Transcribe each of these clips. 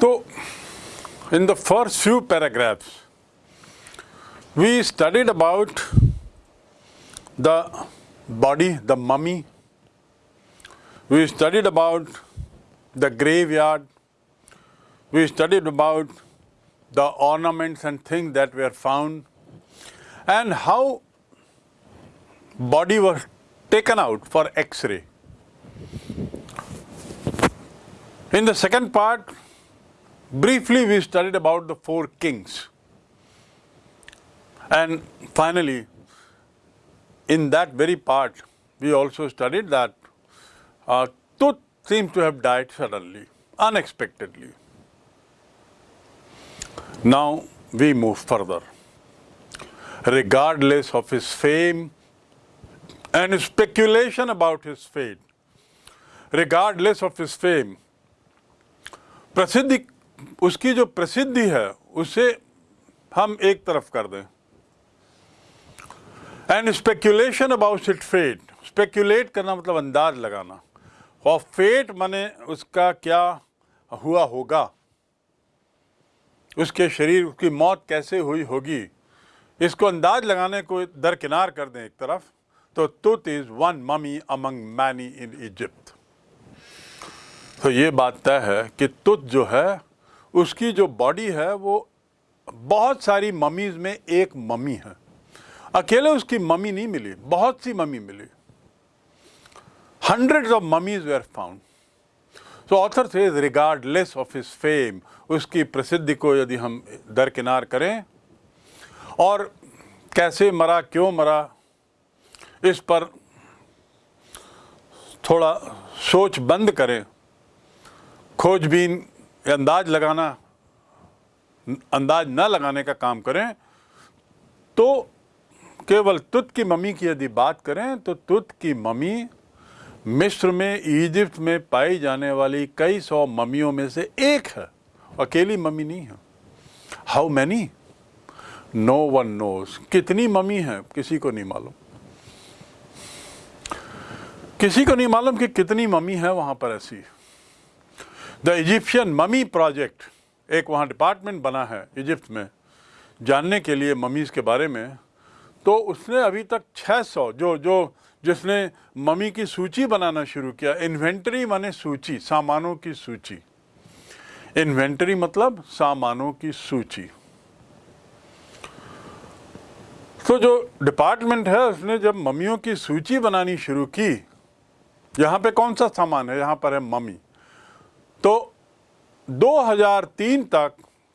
So, in the first few paragraphs, we studied about the body, the mummy. We studied about the graveyard. We studied about the ornaments and things that were found and how body was taken out for x-ray. In the second part, Briefly, we studied about the four kings. And finally, in that very part, we also studied that uh, Tut seems to have died suddenly, unexpectedly. Now, we move further. Regardless of his fame and his speculation about his fate, regardless of his fame, Prasiddhi उसकी जो प्रसिद्धि है, उसे हम एक तरफ़ कर दें। And speculation about it fate speculate करना मतलब अंदाज लगाना। और फेट माने उसका क्या हुआ होगा? उसके शरीर, उसकी मौत कैसे हुई होगी? इसको अंदाज लगाने को दरकिनार कर दें एक तरफ़। तो Tut is one mummy among many in Egypt तो ये बात तय है कि तुत जो है उसकी जो बॉडी है, वो बहुत सारी ममीज में एक मम्मी है। अकेले उसकी मम्मी नहीं मिली, बहुत सी mummy milli. Hundreds of mummies were found so author से रिगार्डलेस ऑफ़ हिज फेम उसकी प्रसिद्धि को यदि हम दरकिनार करें, और कैसे मरा, क्यों मरा, इस पर थोड़ा सोच बंद करें। खोजबीन अंदाज लगाना, अंदाज न लगाने का काम करें तो केवल तुत की मम्मी की यदि बात करें तो तुत की मम्मी मिस्र में इजिप्ट में पाई जाने वाली कई सौ मम्मियों में से एक है। अकेली मम्मी नहीं है। How many no one knows कितनी मम्मी है, किसी को नहीं मालूम। किसी को नहीं मालूम कि कितनी मम्मी है वहाँ पर ऐसी। द इजिप्शियन ममी प्रोजेक्ट एक वहाँ डिपार्टमेंट बना है इजिप्ट में, जानने के लिए ममीज़ के बारे में। तो उसने अभी तक 600 जो जो, जिसने ममी की सूची बनाना शुरू किया इन्वेंटरी माने सूची, सामानों की सूची। इन्वेंटरी मतलब सामानों की सूची। तो जो डिपार्टमेंट है, उसने जब ममियों की सूची बनानी शुरू की, यहाँ पे कौन सा सामान है? यहाँ पर है ममी तो 2003 तक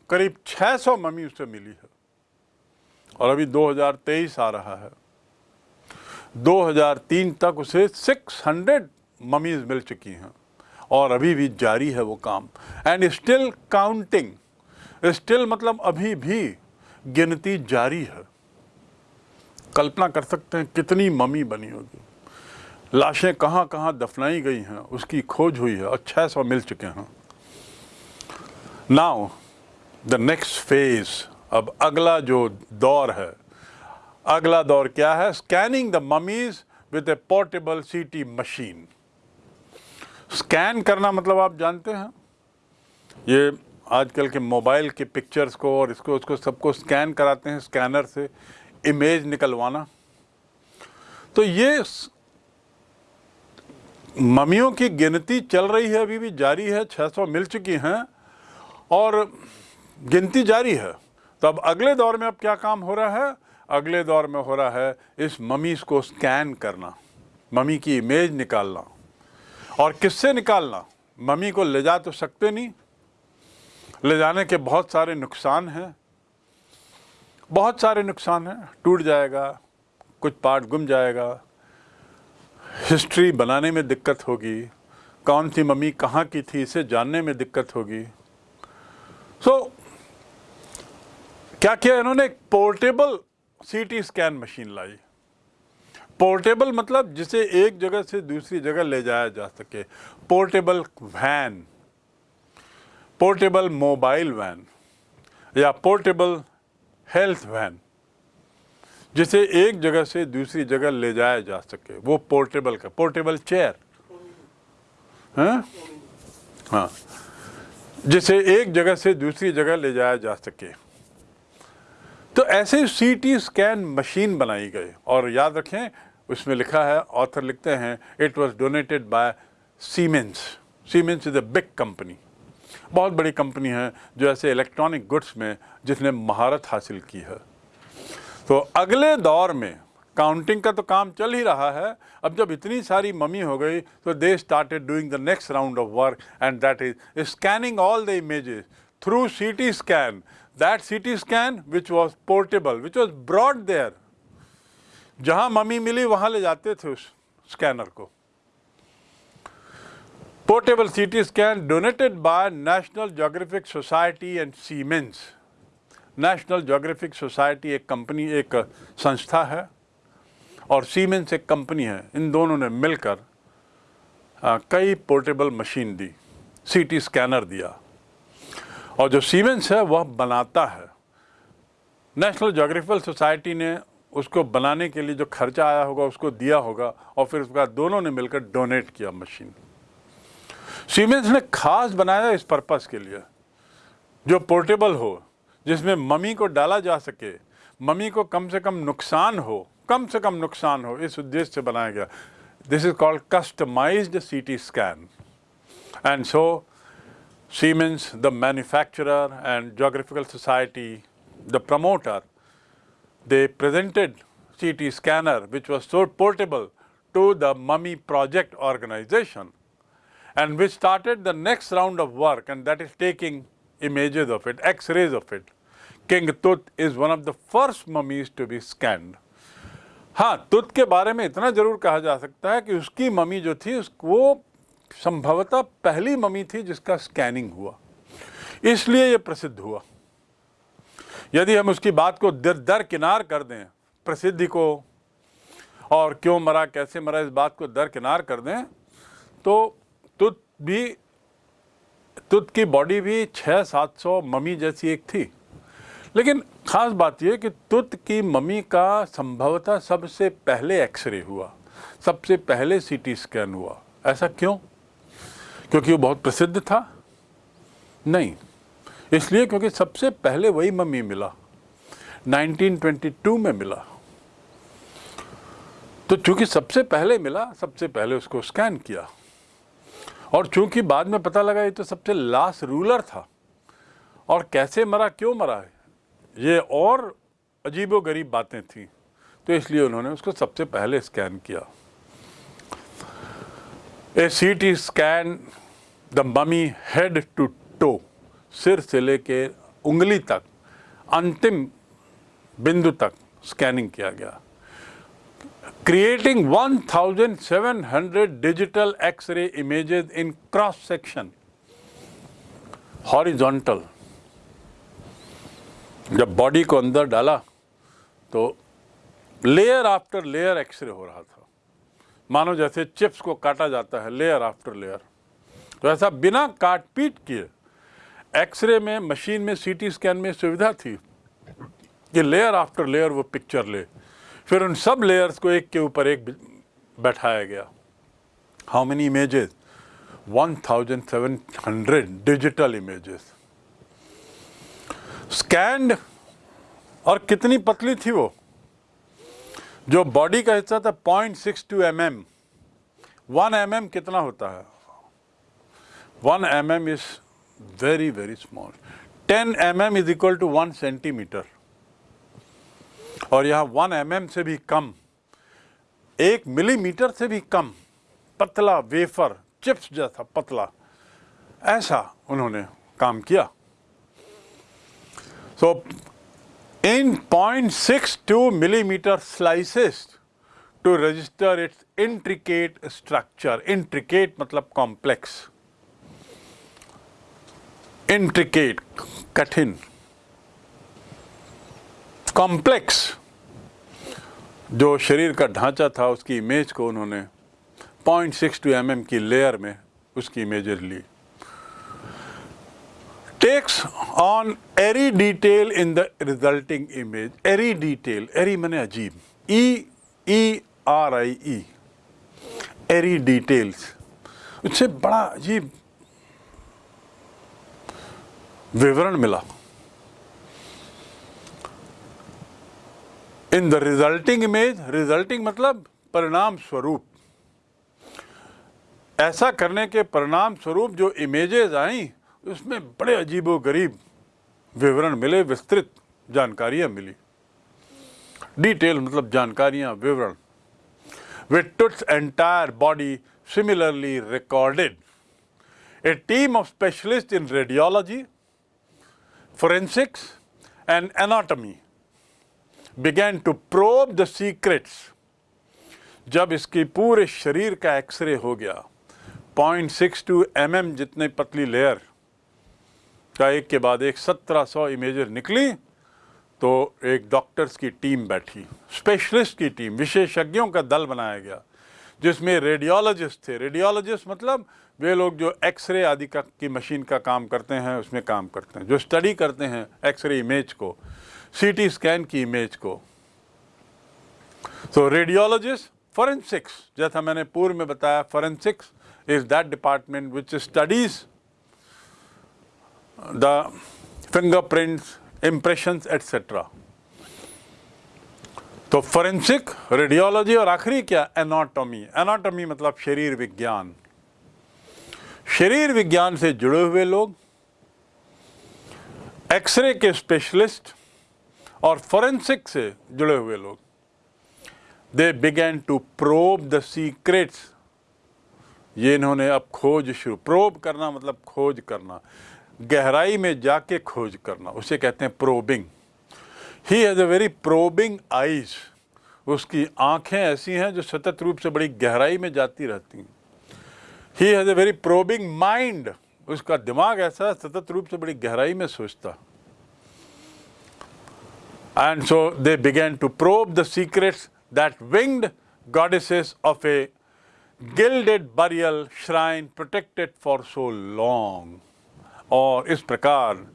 करीब 600 मम्मी उसे मिली है। और अभी 2023 आ रहा है। 2003 तक उसे 600 ममीज मिल चुकी हैं। और अभी भी जारी है वो काम। एंड स्टिल काउंटिंग स्टिल मतलब अभी भी गिनती जारी है। कल्पना कर सकते हैं कितनी मम्मी बनी होगी। लाशें कहाँ कहाँ दफनाई गई हैं, उसकी खोज हुई है, और छः सौ मिल चुके हैं। नाउ द नेक्स्ट फ़ेज़ अब अगला जो दौर है, अगला दौर क्या है? Scanning the mummies with a portable CT machine scan करना मतलब आप जानते हैं? ये आजकल के मोबाइल के पिक्चर्स को और इसको, उसको सबको स्कैन कराते हैं स्कैनर से इमेज निकलवाना। तो ये ममियों की गिनती चल रही है, अभी भी जारी है 600 मिल चुकी हैं, और गिनती जारी है। तो अब अगले दौर में अब क्या काम हो रहा है? अगले दौर में हो रहा है इस ममीज को स्कैन करना ममी की इमेज निकालना। और किससे निकालना? ममी को ले जा तो सकते नहीं। ले जाने के बहुत सारे नुकसान हैं। बहुत सारे नुकसान हैं। टूट जाएगा, कुछ पार्ट गुम जाएगा हिस्ट्री बनाने में दिक्कत होगी। कौन सी मम्मी कहाँ की थी इसे जानने में दिक्कत होगी। सो so, क्या किया इन्होंने? एक पोर्टेबल सीटी स्कैन मशीन लाई। पोर्टेबल मतलब जिसे एक जगह से दूसरी जगह ले जाया जा सके। Portable van portable mobile van या पोर्टेबल हेल्थ वैन जिसे एक जगह से दूसरी जगह ले जाया जा सके। वो पोर्टेबल का पोर्टेबल चेयर हाँ? हाँ। जिसे एक जगह से दूसरी जगह ले जाया जा सके। तो ऐसे सीटी स्कैन मशीन बनाई गई। और याद रखें, उसमें लिखा है ऑथर लिखते हैं it was donated by Siemens Siemens is a big company बहुत बड़ी कंपनी है, जो ऐसे इलेक्ट्रॉनिक गुड्स में जिसने महारत हासिल की है। तो अगले दौर में काउंटिंग का तो काम चल ही रहा है। अब जब इतनी सारी ममी हो गई तो they started doing the next round of work and that is scanning all the images through CT scan that CT scan which was portable which was brought there जहाँ मम्मी मिली वहाँ ले जाते थे उस स्कैनर को। Portable CT scan donated by National Geographic Society and Siemens National Geographic Society एक company एक संस्था है और सीमेंस एक कंपनी है। इन दोनों ने मिलकर आ, कई पोर्टेबल मशीन दी सीटी स्कैनर दिया। और जो सीमेंस है वह बनाता है। नेशनल जोग्राफिकल सोसाइटी ने उसको बनाने के लिए जो खर्चा आया होगा उसको दिया होगा और फिर उसके दोनों ने मिलकर डोनेट किया मशीन सीमेंस ने खास बनाया इस पर्पस के लिए। जो पोर्टेबल हो जिसमें मम्मी को डाला जा सके मम्मी को कम से कम नुकसान हो कम से कम नुकसान हो इस उद्देश्य से बनाया गया this is called customized CT scan and so Siemens, the manufacturer and Geographical Society, the promoter, they presented CT scanner which was so portable to the Mummy Project organization and which started the next round of work and that is taking images of it, x-rays of it. King Tut is one of the first mummies to be scanned हाँ तुत के बारे में इतना ज़रूर कहा जा सकता है कि उसकी मम्मी जो थी वो संभवतः पहली मम्मी थी जिसका स्कैनिंग हुआ। इसलिए ये प्रसिद्ध हुआ। यदि हम उसकी बात को दर दर किनार कर दें, प्रसिद्धि को, और क्यों मरा, कैसे मरा, इस बात को दर किनार कर दें तो तुत भी तुत की बॉडी भी छः सात सौ मम्मी जैसी एक थी। लेकिन ख़ास बात यह कि तुत की मम्मी का संभवतः सबसे पहले एक्सरे हुआ, सबसे पहले सीटी स्कैन हुआ। ऐसा क्यों? क्योंकि वो बहुत प्रसिद्ध था? नहीं। इसलिए क्योंकि सबसे पहले वही मम्मी मिला 1922 में मिला। तो चूँकि सबसे पहले मिला, सबसे पहले उसको स्कैन किया। और चूँकि बाद में पता लगा ये तो सबसे लास्ट रूलर था, और कैसे मरा, क्यों मरा है? ये और अजीबो गरीब बातें थी तो इसलिए उन्होंने उसको सबसे पहले स्कैन किया। A C T scan the mummy head to toe सिर से लेके उंगली तक, अंतिम बिंदु तक स्कैनिंग किया गया। Creating 1700 digital x-ray images in cross section horizontal जब बॉडी को अंदर डाला तो लेयर आफ्टर लेयर एक्सरे हो रहा था। मानो जैसे चिप्स को काटा जाता है, लेयर आफ्टर लेयर। तो ऐसा बिना काट पीट किए एक्सरे में, मशीन में, सीटी स्कैन में सुविधा थी कि लेयर आफ्टर लेयर वो पिक्चर ले। फिर उन सब लेयर्स को एक के ऊपर एक बैठाया गया। How many images 1700 digital images scanned और कितनी पतली थी वो? जो बॉडी का हिस्सा था point six two M M one M M कितना होता है? One M M is very very small. Ten M M is equal to one centimetre. और यहाँ वन एम एम से भी कम, एक मिलीमीटर से भी कम, पतला वेफर, चिप्स जैसा पतला, ऐसा उन्होंने काम किया। So in 0.62 millimeter slices to register its intricate structure. Intricate मतलब complex. Intricate, कठिन. कॉम्प्लेक्स जो शरीर का ढांचा था उसकी इमेज को उन्होंने 0.62 mm की लेयर में उसकी इमेजेस ली takes on every detail in the resulting image. Every detail, every mane ajeeb. E E R I E. Every details. उससे बड़ा अजीब विवरण मिला in the resulting image resulting मतलब परिणाम स्वरूप ऐसा करने के परिणाम स्वरूप जो इमेजेस आई उसमें बड़े अजीबो गरीब विवरण मिले, विस्तृत जानकारियाँ मिली। डिटेल मतलब जानकारियाँ, विवरण। With its entire body similarly recorded a team of specialist in radiology forensics and anatomy began to probe the secrets जब इसकी पूरे शरीर का एक्सरे हो गया। Point six two M M जितने पतली लेयर का एक के बाद एक 1700 इमेजेस निकली तो एक डॉक्टर्स की टीम बैठी स्पेशलिस्ट की टीम विशेषज्ञों का दल बनाया गया, जिसमें रेडियोलॉजिस्ट थे। रेडियोलॉजिस्ट मतलब वे लोग जो एक्सरे आदि का, की मशीन का काम करते हैं, उसमें काम करते हैं, जो स्टडी करते हैं एक्सरे इमेज को सीटी स्कैन की इमेज को। तो रेडियोलॉजिस्ट फॉरेंसिक्स जैसा मैंने पूर्व में बताया forensics is that department which studies the fingerprints impressions etcetera तो फोरेंसिक रेडियोलॉजी और आखिरी क्या? एनाटॉमी एनाटॉमी मतलब शरीर विज्ञान। शरीर विज्ञान से जुड़े हुए लोग एक्सरे के स्पेशलिस्ट और फोरेंसिक से जुड़े हुए लोग they began to probe the secrets ये इन्होंने अब खोज शुरू प्रोब करना मतलब खोज करना। गहराई में जाके खोज करना, उसे कहते हैं probing he has a very probing eyes उसकी आँखें ऐसी हैं जो सतत रूप से बड़ी गहराई में जाती रहती हैं. He has a very probing mind उसका दिमाग ऐसा सतत रूप से बड़ी गहराई में सोचता. And so they began to probe the secrets that winged goddesses of a gilded burial shrine protected for so long. और इस प्रकार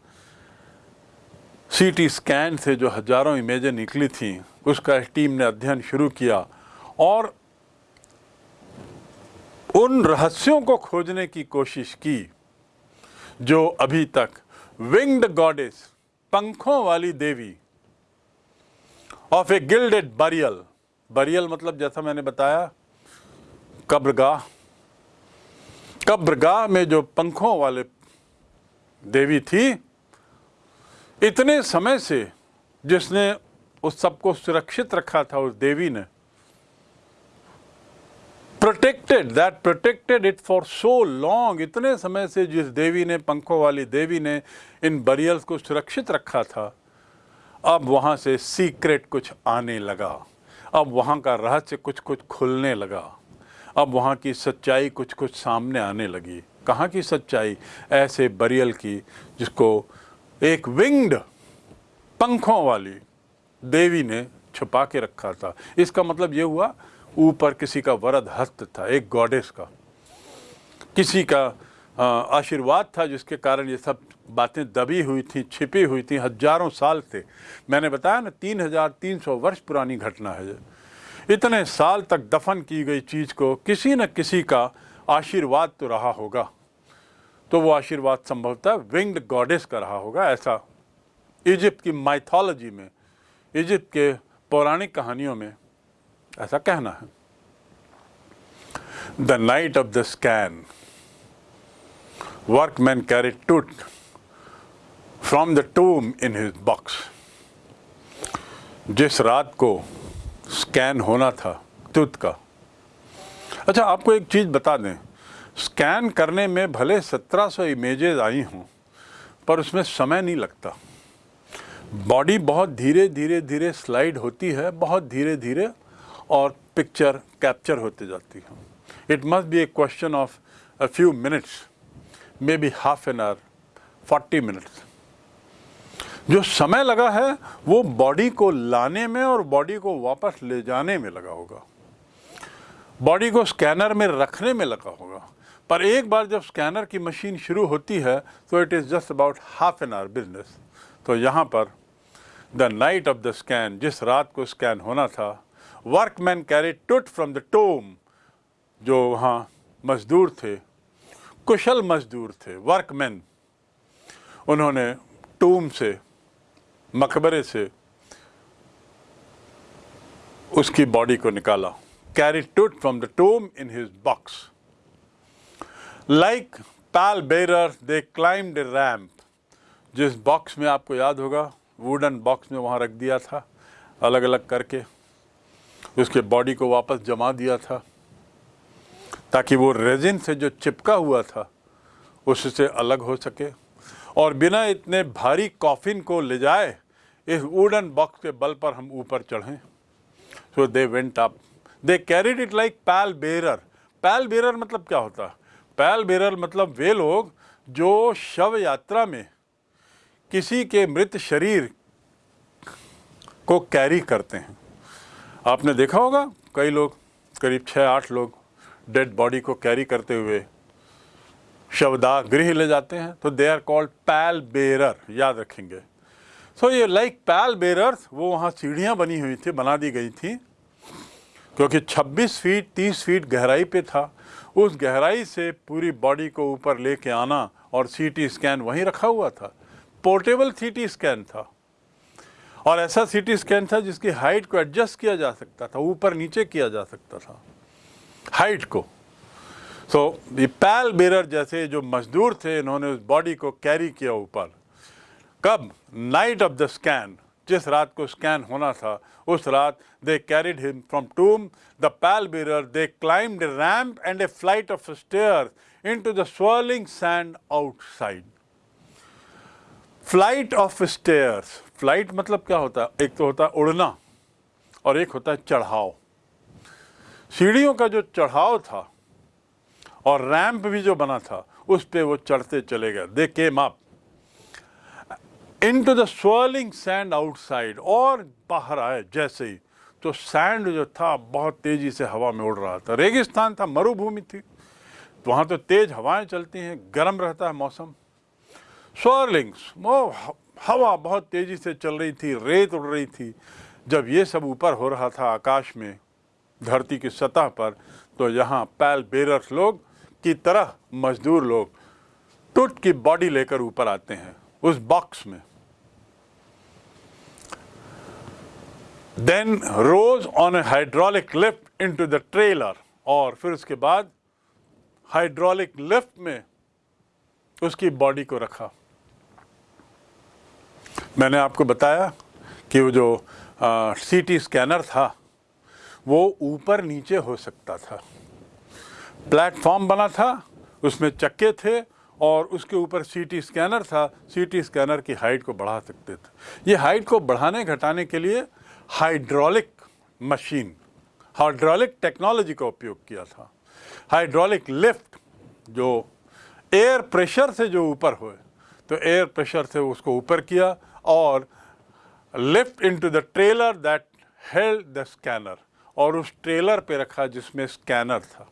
सीटी स्कैन से जो हज़ारों इमेजें निकली थी, उसका टीम ने अध्ययन शुरू किया और उन रहस्यों को खोजने की कोशिश की, जो अभी तक विंग्ड गॉडेस पंखों वाली देवी of a gilded burial burial मतलब जैसा मैंने बताया, कब्रगाह कब्रगाह में जो पंखों वाले देवी थी, इतने समय से जिसने उस सबको सुरक्षित रखा था, उस देवी ने protected that protected it for so long इतने समय से जिस देवी ने, पंखों वाली देवी ने इन बरियल्स को सुरक्षित रखा था, अब वहाँ से सीक्रेट कुछ आने लगा, अब वहाँ का रहस्य कुछ कुछ खुलने लगा, अब वहाँ की सच्चाई कुछ कुछ सामने आने लगी। कहाँ की सच्चाई? ऐसे बरियल की, जिसको एक विंग्ड पंखों वाली देवी ने छुपा के रखा था। इसका मतलब ये हुआ, ऊपर किसी का वरद हस्त था, एक गॉडेस का। किसी का आशीर्वाद था, जिसके कारण ये सब बातें दबी हुई थी, छिपी हुई थी हज़ारों साल से। मैंने बताया ना, तीन हज़ार तीन सौ वर्ष पुरानी घटना है। इतने साल तक दफन की गई चीज़ को किसी न किसी का आशीर्वाद तो रहा होगा। तो वो आशीर्वाद संभवतः विंग्ड गॉडेस का रहा होगा, ऐसा इजिप्ट की माइथोलॉजी में इजिप्ट के पौराणिक कहानियों में ऐसा कहना है। The night of the scan workman carry Tut from the tomb in his box जिस रात को स्कैन होना था टूथ का अच्छा आपको एक चीज़ बता दें। स्कैन करने में भले 1700 इमेजेस आई हों, पर उसमें समय नहीं लगता। बॉडी बहुत धीरे धीरे धीरे स्लाइड होती है, बहुत धीरे धीरे, और पिक्चर कैप्चर होते जाती है। It must be a question of a few minutes maybe half an hour forty minutes जो समय लगा है, वो बॉडी को लाने में और बॉडी को वापस ले जाने में लगा होगा। बॉडी को स्कैनर में रखने में लगा होगा। पर एक बार जब स्कैनर की मशीन शुरू होती है तो it is just about half an hour business तो यहाँ पर the night of the scan जिस रात को स्कैन होना था workman carry Tut from the tomb जो वहाँ मजदूर थे, कुशल मजदूर थे वर्कमैन उन्होंने टूम से, मकबरे से उसकी बॉडी को निकाला। Carry Tut from the tomb in his box like pall bearer they climbed ramp जिस बॉक्स में आपको याद होगा वुडन बॉक्स में वहाँ रख दिया था अलग अलग करके। उसके बॉडी को वापस जमा दिया था, ताकि वो रेजिन से जो चिपका हुआ था, उससे अलग हो सके। और बिना इतने भारी कॉफिन को ले जाए, इस वुडन बॉक्स के बल पर हम ऊपर चढ़ें। So they went up they carried it like pall bearer pall bearer मतलब क्या होता? है पैल बेरर मतलब वे लोग जो शव यात्रा में किसी के मृत शरीर को कैरी करते हैं। आपने देखा होगा कई लोग करीब छः आठ लोग डेड बॉडी को कैरी करते हुए शवदाह गृह ले जाते हैं तो they are called pale bearer याद रखेंगे। सो so, ये लाइक पैल बेरर्स वो वहाँ सीढ़ियाँ बनी हुई थी बना दी गई थी क्योंकि 26 फीट 30 फीट गहराई पे था। उस गहराई से पूरी बॉडी को ऊपर लेके आना और सीटी स्कैन वहीं रखा हुआ था। पोर्टेबल सीटी स्कैन था। और ऐसा सीटी स्कैन था जिसकी हाइट को एडजस्ट किया जा सकता था, ऊपर नीचे किया जा सकता था। हाइट को। सो ये पैल बेरर जैसे जो मजदूर थे, इन्होंने उस बॉडी को कैरी किया ऊपर। कब? नाइट ऑफ़ द स्कैन जिस रात को स्कैन होना था, उस रात they carried him from tomb the pall bearer they climbed ramp and a flight of stair into the swirling sand outside flight of stairs flight मतलब क्या होता है? एक तो होता है उड़ना और एक होता है चढ़ाव। सीढ़ियों का जो चढ़ाव था और रैंप भी जो बना था, उस पे वो चढ़ते चले गए। They came up into the swirling sand outside और बाहर आए जैसे ही। तो सैंड जो था, बहुत तेज़ी से हवा में उड़ रहा था। रेगिस्तान था, मरुभूमि थी। वहाँ तो तेज हवाएँ चलती हैं, गर्म रहता है मौसम। स्वर्लिंग्स वो हवा बहुत तेज़ी से चल रही थी, रेत उड़ रही थी। जब ये सब ऊपर हो रहा था आकाश में, धरती की सतह पर तो यहाँ पैल बेरर्स लोग की तरह मजदूर लोग, टुट की बॉडी लेकर ऊपर आते हैं। उस बॉक्स में। Then rose on a hydraulic lift into the trailer और फिर उसके बाद हाइड्रोलिक लिफ्ट में उसकी बॉडी को रखा। मैंने आपको बताया कि वो जो सीटी स्कैनर था, वो ऊपर नीचे हो सकता था। प्लेटफॉर्म बना था, उसमें चक्के थे और उसके ऊपर सीटी स्कैनर था। सीटी स्कैनर की हाइट को बढ़ा सकते थे। ये हाइट को बढ़ाने, घटाने के लिए हाइड्रोलिक मशीन हाइड्रोलिक टेक्नोलॉजी का उपयोग किया था। हाइड्रोलिक लिफ्ट जो एयर प्रेशर से जो ऊपर हुए तो एयर प्रेशर से उसको ऊपर किया और lift into the trailer that held the scanner और उस ट्रेलर पे रखा जिसमें स्कैनर था।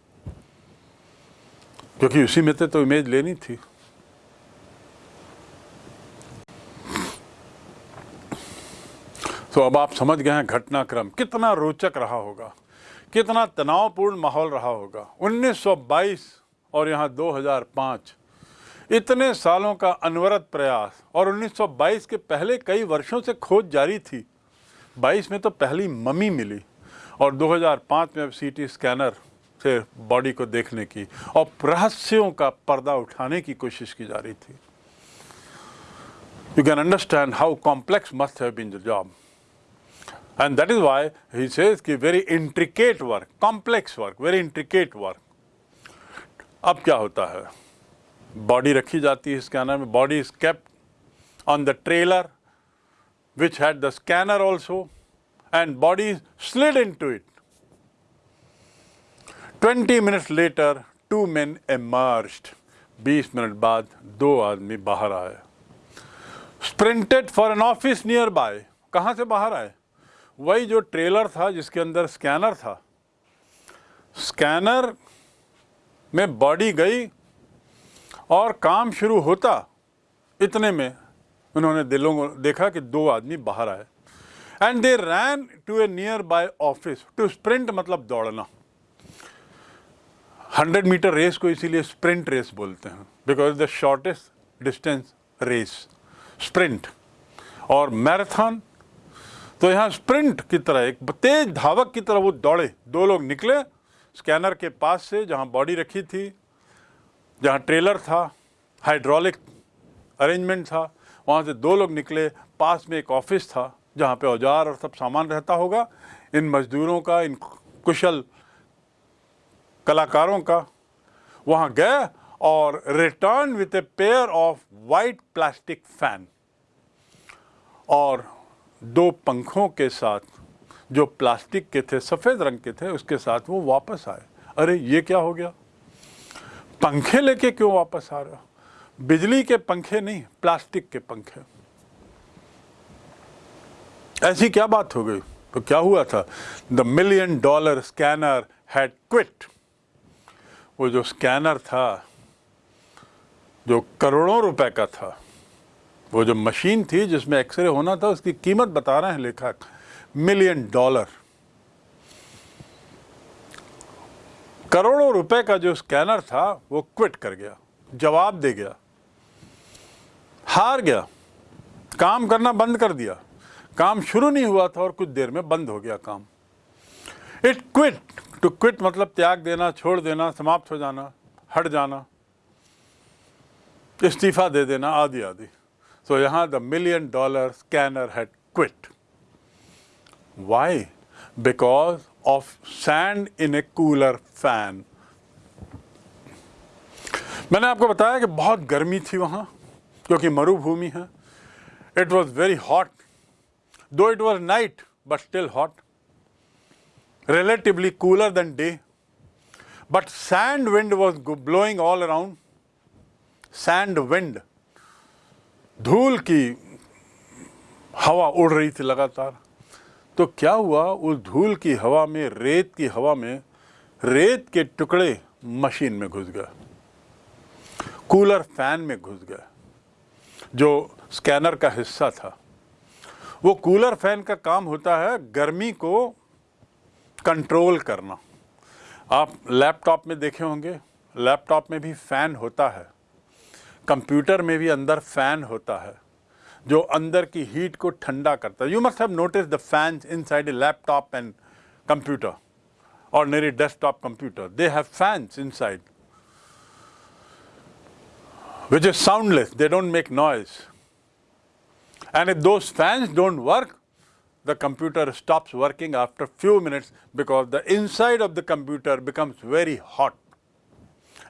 क्योंकि उसी में तो इमेज लेनी थी। तो अब आप समझ गए हैं घटनाक्रम। कितना रोचक रहा होगा। कितना तनावपूर्ण माहौल रहा होगा। 1922 और यहाँ 2005 इतने सालों का अनवरत प्रयास और 1922 के पहले कई वर्षों से खोज जारी थी। 22 में तो पहली मम्मी मिली और 2005 में अब सीटी स्कैनर से बॉडी को देखने की और रहस्यों का पर्दा उठाने की कोशिश की जा रही थी। You can understand how complex must have been the job and that is why he says कि very intricate work complex work very intricate work अब क्या होता है? बॉडी रखी जाती है स्कैनर में body is kept on the trailer which had the scanner also and body slid into it twenty minutes later, two man emerged बीस मिनट बाद दो आदमी बाहर आए। Sprinted for an office nearby कहाँ से बाहर आए? वही जो ट्रेलर था, जिसके अंदर स्कैनर था। स्कैनर में बॉडी गई और काम शुरू होता इतने में उन्होंने दिलों को देखा कि दो आदमी बाहर आए। And they ran to a nearby office to sprint मतलब दौड़ना। हंड्रेड मीटर रेस को इसीलिए स्प्रिंट रेस बोलते हैं because the shortest distance race sprint और मैराथन तो यहाँ स्प्रिंट की तरह, एक तेज धावक की तरह वो दौड़े। दो लोग निकले, स्कैनर के पास से, जहाँ बॉडी रखी थी, जहाँ ट्रेलर था, हाइड्रोलिक अरेंजमेंट था, वहाँ से दो लोग निकले, पास में एक ऑफ़िस था, जहाँ पे औज़ार और सब सामान रहता होगा। इन मजदूरों का, इन कुशल कलाकारों का। वहाँ गए और return with a pair of white plastic fan और दो पंखों के साथ, जो प्लास्टिक के थे, सफ़ेद रंग के थे, उसके साथ वो वापस आए। अरे, ये क्या हो गया? पंखे लेके क्यों वापस आ रहा बिजली के पंखे नहीं प्लास्टिक के पंखे। ऐसी क्या बात हो गई? तो क्या हुआ था? The million dollar scanner had quit वो जो स्कैनर था, जो करोड़ों रुपए का था, वो जो मशीन थी जिसमें एक्सरे होना था, उसकी कीमत बता रहे हैं लेखक, मिलियन डॉलर। करोड़ों रुपए का जो स्कैनर था, वो क्विट कर गया, जवाब दे गया, हार गया, काम करना बंद कर दिया। काम शुरू नहीं हुआ था और कुछ देर में बंद हो गया काम। इट क्विट टू क्विट मतलब त्याग देना, छोड़ देना, समाप्त हो जाना, हट जाना, इस्तीफा दे देना, आदि आदि। सो यहाँ the million dollar scanner had quit why because of sand in a cooler fan मैंने आपको बताया कि बहुत गर्मी थी वहाँ क्योंकि मरुभूमि है। It was very hot though it was night but still hot relatively cooler than day. But sand wind was blowing all around. Sand wind. धूल की हवा उड़ रही थी लगातार तो क्या हुआ उस धूल की हवा में, रेत की हवा में, रेत के टुकड़े मशीन में घुस गए कूलर फ़ैन में घुस गए, जो स्कैनर का हिस्सा था वो कूलर फ़ैन का काम होता है, गर्मी को कंट्रोल करना। आप लैपटॉप में देखे होंगे लैपटॉप में भी फ़ैन होता है। कंप्यूटर में भी अंदर फ़ैन होता है, जो अंदर की हीट को ठंडा करता है। You must have notice the fan inside a laptop and computer और मेरे desktop computer they have fans inside which is soundless they don't make noise and if those fans don't work the computer stops working after few minutes because the inside of the computer becomes very hot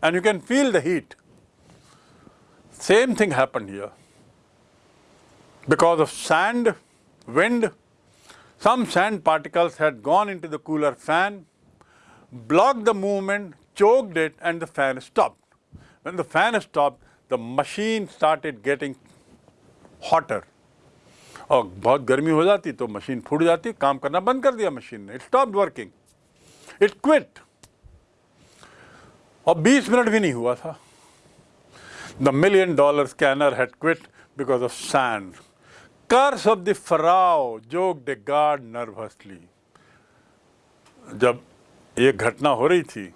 and you can feel the heat. Same thing happened here. Because of sand, wind, some sand particles had gone into the cooler fan, blocked the movement, choked it and the fan stopped. When the fan stopped, the machine started getting hotter. और बहुत गर्मी हो जाती तो machine फूट जाती, काम करना बंद कर दिया मशीन ने। It stop working it quit और 20 मिनट भी नहीं हुआ था। The million dollar scanner had quit because of sand curse of the Pharaoh joke the guard nervously जब ये घटना हो रही थी,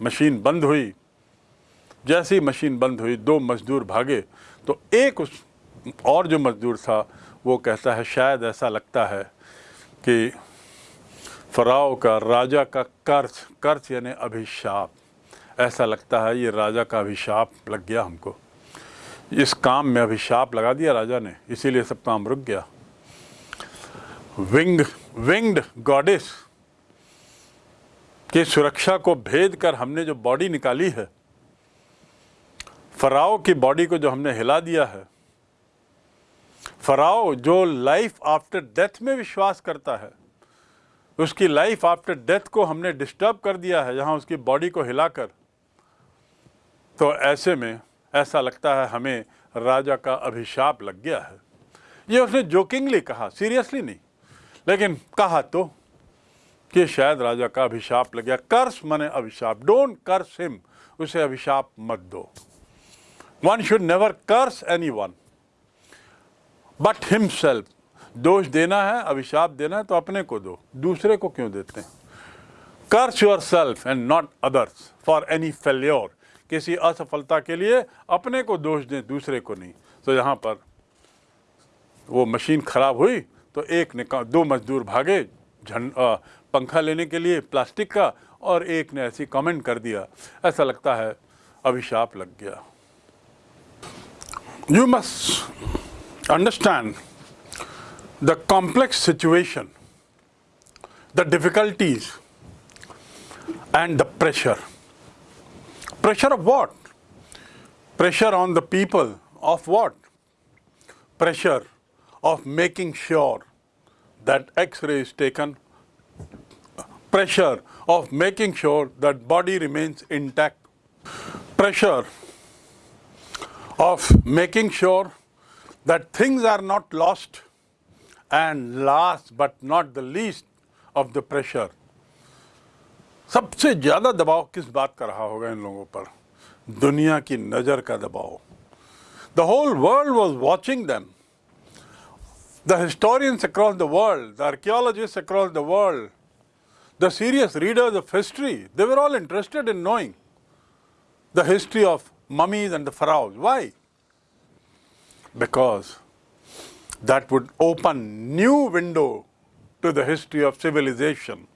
मशीन बंद हुई। जैसे ही मशीन बंद हुई, दो मजदूर भागे तो एक उस और जो मजदूर था वो कहता है, शायद ऐसा लगता है कि फ़राव का राजा का कर्ज कर्ज यानी अभिशाप, ऐसा लगता है ये राजा का अभिशाप लग गया हमको। इस काम में अभिशाप लगा दिया राजा ने, इसीलिए सब काम रुक गया। विंग, विंग्ड गॉडेस की सुरक्षा को भेद कर हमने जो बॉडी निकाली है फराव की बॉडी को जो हमने हिला दिया है फराओ जो लाइफ आफ्टर डेथ में विश्वास करता है, उसकी लाइफ आफ्टर डेथ को हमने डिस्टर्ब कर दिया है, जहाँ उसकी बॉडी को हिलाकर। तो ऐसे में, ऐसा लगता है हमें राजा का अभिशाप लग गया है। ये उसने जोकिंगली कहा सीरियसली नहीं, लेकिन कहा तो कि शायद राजा का अभिशाप लग गया। कर्स मने अभिशाप डोंट कर्स हिम उसे अभिशाप मत दो। One should never curse anyone but himself दोष देना है, अभिशाप देना है तो अपने को दो। दूसरे को क्यों देते हैं? Curse yourself and not others for any failure किसी असफलता के लिए अपने को दोष दें, दूसरे को नहीं। तो यहाँ पर वो मशीन खराब हुई तो एक ने दो मजदूर भागे झंड पंखा लेने के लिए प्लास्टिक का, और एक ने ऐसी कमेंट कर दिया। ऐसा लगता है अभिशाप लग गया। You must understand the complex situation, the difficulties and the pressure. Pressure of what? Pressure on the people of what? Pressure of making sure that x-ray is taken, pressure of making sure that body remains intact, pressure of making sure that things are not lost, and last but not the least of the pressure. सबसे ज़्यादा दबाव किस बात का रहा होगा इन लोगों पर दुनिया की नज़र का दबाव the whole world was watching them the historians across the world, the archaeologists across the world, the serious readers of history, they were all interested in knowing the history of mummies and the pharaohs. Why? Because that would open new window to the history of civilization.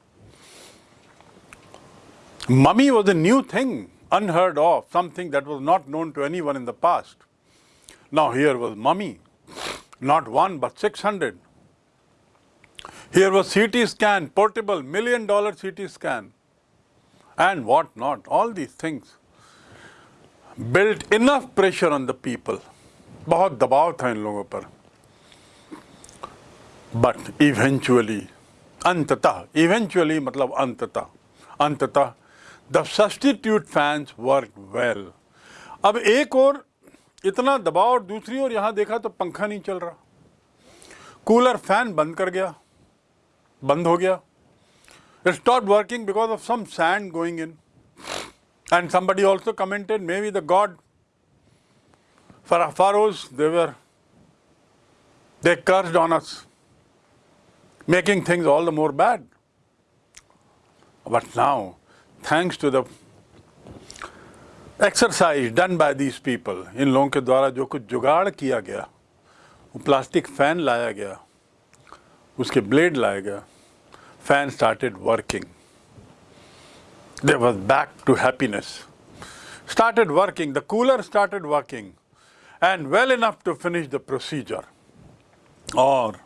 Mummy was a new thing, unheard of, something that was not known to anyone in the past. Now here was mummy not one but 600. Here was CT scan, portable, million dollar CT scan, and what not, all these things built enough pressure on the people. बहुत दबाव था इन लोगों पर। But eventually अंततः eventually मतलब अंततः अंततः the substitute fans work well अब एक और इतना दबाव और दूसरी ओर यहाँ देखा तो पंखा नहीं चल रहा। कूलर फ़ैन बंद कर गया। बंद हो गया। It stop working because of some sand going in and somebody also commented maybe the god for Pharaohs they were they cursed on us making things all the more bad. But now, thanks to the exercise done by these people इन लोगों के द्वारा जो कुछ जुगाड़ किया गया वो plastic fan लाया गया उसके ब्लेड लाया गया fan started working they was back to happiness started working the cooler started working and well enough to finish the procedure और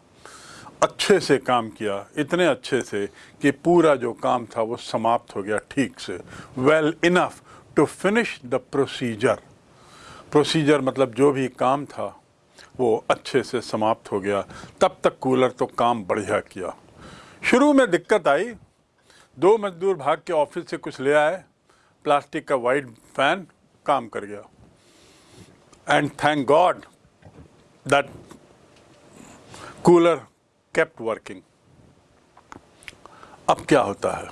अच्छे से काम किया, इतने अच्छे से कि पूरा जो काम था वो समाप्त हो गया ठीक से। Well enough to finish the procedure procedure मतलब जो भी काम था, वो अच्छे से समाप्त हो गया। तब तक कूलर तो काम बढ़िया किया। शुरू में दिक्कत आई। दो मजदूर भाग के ऑफ़िस से कुछ ले आए। प्लास्टिक का वाइट फ़ैन काम कर गया। And thank God that cooler kept working अब क्या होता है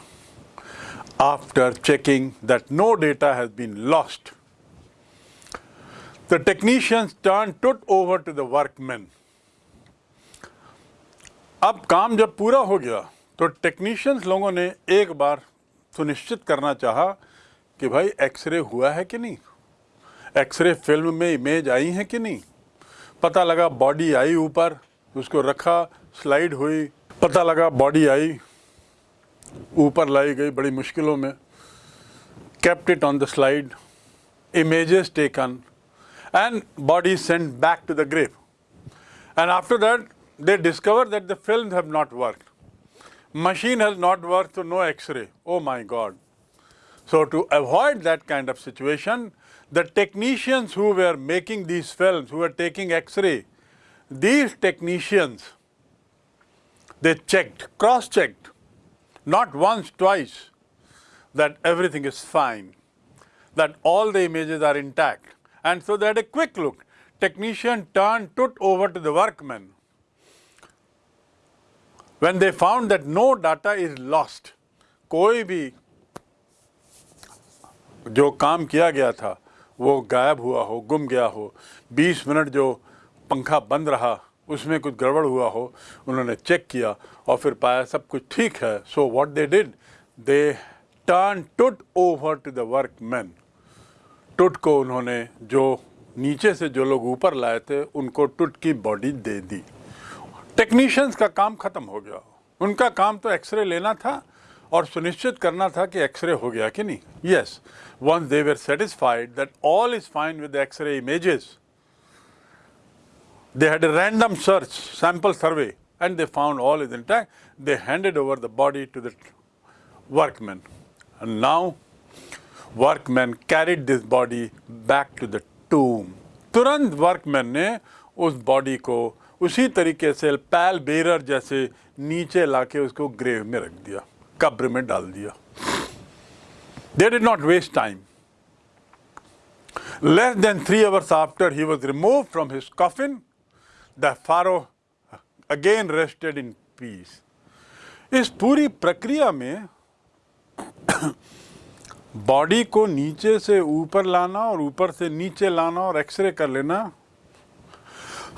after checking that no data has been lost. The technicians turned took over to the workmen. अब काम जब पूरा हो गया तो टेक्नीशियंस लोगों ने एक बार सुनिश्चित करना चाहा कि भाई एक्सरे हुआ है कि नहीं एक्सरे फ़िल्म में इमेज आई है कि नहीं? पता लगा बॉडी आई ऊपर, उसको रखा स्लाइड हुई, पता लगा बॉडी आई, ऊपर लाई गई बड़ी मुश्किलों में। Kept it on the slide images taken and body sent back to the grave and after that they discover that the film have not work machine has not work to no x ray oh my God so to avoid that kind of situation the technicians who were making these films, who were taking X-ray, these technicians, they checked, cross-checked not once, twice, that everything is fine, that all the images are intact. And so they had a quick look. Technician turned, took over to the workmen. When they found that no data is lost, कोई भी जो काम किया गया था वो गायब हुआ हो, गुम गया हो। 20 मिनट जो पंखा बंद रहा, उसमें कुछ गड़बड़ हुआ हो, उन्होंने चेक किया और फिर पाया सब कुछ ठीक है। So what they did they turn Tut over to the workman Tut को उन्होंने जो नीचे से जो लोग ऊपर लाए थे, उनको टुट की बॉडी दे दी। टेक्नीशियंस का काम खत्म हो गया। उनका काम तो एक्सरे लेना था और सुनिश्चित करना था कि एक्सरे हो गया कि नहीं। Yes once they were satisfied that all is fine with x ray images they had random search sample survey and they found all is intact they handed over the body to the workman and now workman carried this body back to the tomb तुरंत workman ने उस body को उसी तरीके से पैल bearer जैसे नीचे लाके उसको ग्रेव में रख दिया। कब्र में डाल दिया। They did not waste time less than three hours after he was remove from his coffin the Pharaoh again rested in peace इस पूरी प्रक्रिया में बॉडी को नीचे से ऊपर लाना और ऊपर से नीचे लाना और एक्सरे कर लेना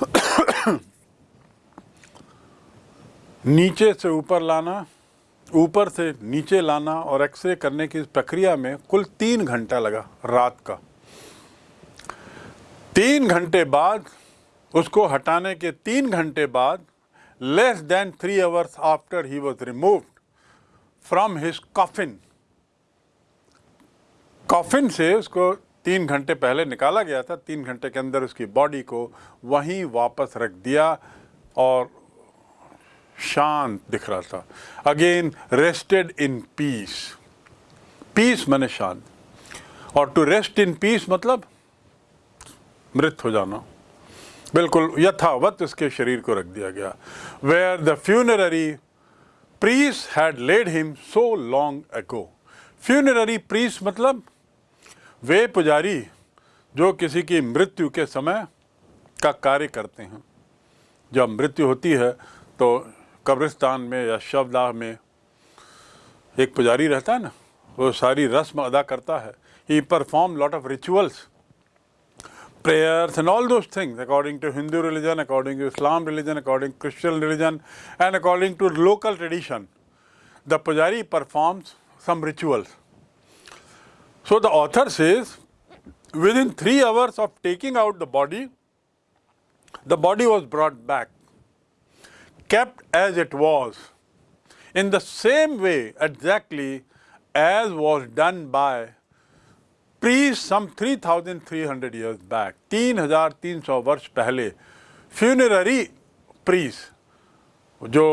नीचे से ऊपर लाना ऊपर से नीचे लाना और एक्सरे करने की इस प्रक्रिया में कुल तीन घंटा लगा रात का। तीन घंटे बाद, उसको हटाने के तीन घंटे बाद less than three hours after he was removed from his coffin coffin से उसको तीन घंटे पहले निकाला गया था। तीन घंटे के अंदर उसकी बॉडी को वहीं वापस रख दिया और शांत दिख रहा था। Again rested in peace peace मैंने शांत। और टू रेस्ट इन पीस मतलब मृत हो जाना। बिल्कुल यथावत उसके शरीर को रख दिया गया। Where the funerary priest had laid him so long ago funerary priest मतलब वे पुजारी जो किसी की मृत्यु के समय का कार्य करते हैं। जब मृत्यु होती है तो कब्रिस्तान में या शवदाह में एक पुजारी रहता है ना, वो सारी रस्म अदा करता है। He perform lot of rituals prayers and all those things according to Hindu religion according to Islam religion according Christian religion and according to local tradition the pujari performs some rituals so the author says within three hours of taking out the body the body was brought back kept as it was, in the same way exactly as was done by priest some 3300 years back 3300 वर्ष पहले funerary priests जो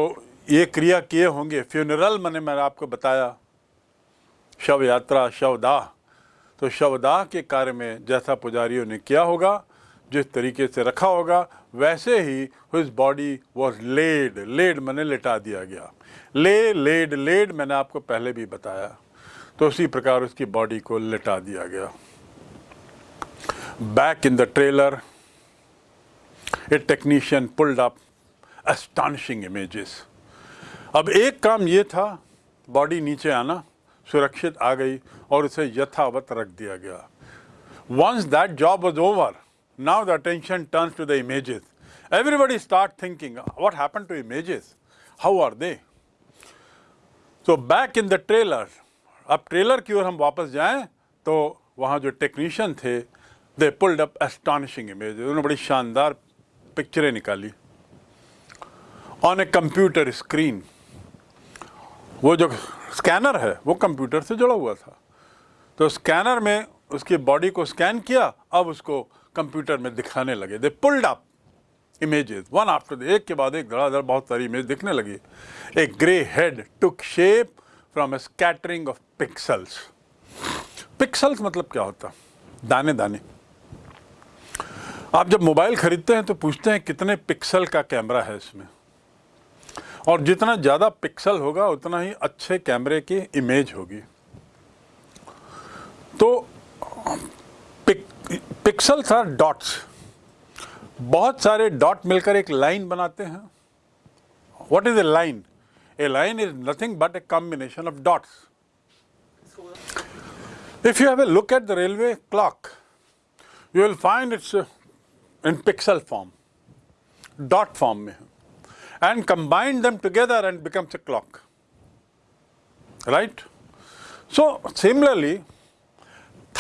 ये क्रिया किए होंगे funeral मैंने मैंने आपको बताया शव यात्रा शवदाह तो शवदाह के कार्य में जैसा पुजारियों ने किया होगा जिस तरीके से रखा होगा, वैसे ही his body was laid laid मैंने लेटा दिया गया। ले लेड लेड मैंने आपको पहले भी बताया। तो उसी प्रकार उसकी बॉडी को लिटा दिया गया। Back in the trailer a technician pulled up astonishing images अब एक काम ये था बॉडी नीचे आना, सुरक्षित आ गई और उसे यथावत रख दिया गया। Once that job was over now the attention turns to the images everybody start thinking what happened to images? How are they? So back in the trailer, अब ट्रेलर की ओर हम वापस जाएँ तो वहाँ जो टेक्नीशियन थे they pulled up astonishing image उन्होंने बड़ी शानदार पिक्चरें निकाली। ऑन ए कंप्यूटर स्क्रीन वो जो स्कैनर है, वो कंप्यूटर से जुड़ा हुआ था। तो स्कैनर में उसकी बॉडी को स्कैन किया, अब उसको कंप्यूटर में दिखाने लगे। They pulled up images one after the एक के बाद एक धड़ाधड़ बहुत सारी इमेज दिखने लगी। एक grey head took shape from a scattering of pixels pixels मतलब क्या होता? दाने दाने। आप जब मोबाइल खरीदते हैं तो पूछते हैं कितने पिक्सल का कैमरा है इसमें। और जितना ज़्यादा पिक्सल होगा, उतना ही अच्छे कैमरे की इमेज होगी। तो पिक्सल्स आर डॉट्स बहुत सारे डॉट मिलकर एक लाइन बनाते हैं what is a line A line is nothing but a combination of dots. If you have a look at the railway clock, you will find it's uh, in pixel form, dot form and combine them together and becomes a clock. Right? So, similarly,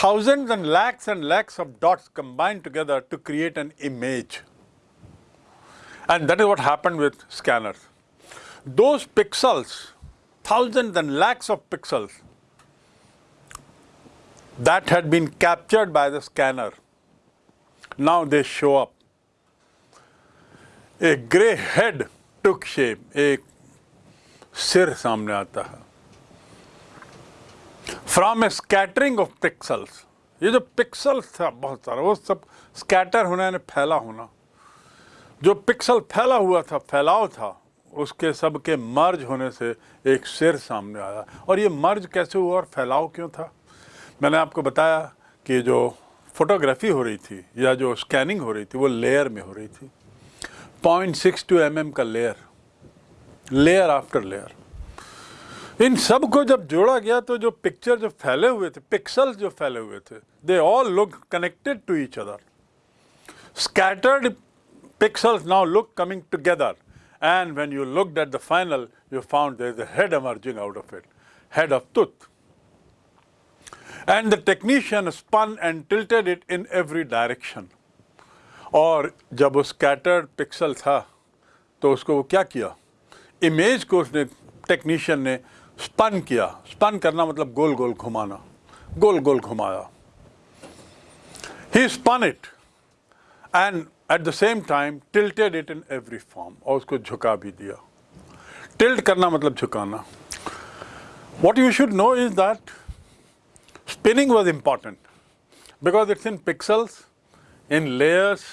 thousands and lakhs and lakhs of dots combined together to create an image. And that is what happened with scanners. Those pixels, thousands and lakhs of pixels, that had been captured by the scanner, now they show up. A grey head took shape, एक सिर सामने आता है from a scattering of pixels ये जो pixels था बहुत सारा, वो सब स्कैटर होना यानी फैला होना। जो पिक्सल फैला हुआ था, फैलाव था, उसके सब के मर्ज होने से एक सिर सामने आया। और ये मर्ज कैसे हुआ और फैलाव क्यों था? मैंने आपको बताया कि जो फोटोग्राफी हो रही थी, या जो स्कैनिंग हो रही थी, वो लेयर में हो रही थी। पॉइंट सिक्स टू एम का लेयर लेयर आफ्टर लेयर इन सबको जब जोड़ा गया तो जो पिक्चर जो फैले हुए थे पिक्सल जो फैले हुए थे they all look connected to each other scattered pixels now look coming together and when you look at the final you found there is head emerging out of it head of Tut and the technician spun and tilted it in every direction और जब वो scattered pixel था तो उसको वो क्या किया? Image को उसने टेक्नीशियन ने स्पन किया स्पन करना मतलब गोल गोल घुमाना गोल गोल घुमाया ही spun it and at the same time tilted it in every form और उसको झुका भी दिया टिल्ट करना मतलब झुकाना what you should know is that spinning was important because it's in pixels, in layers,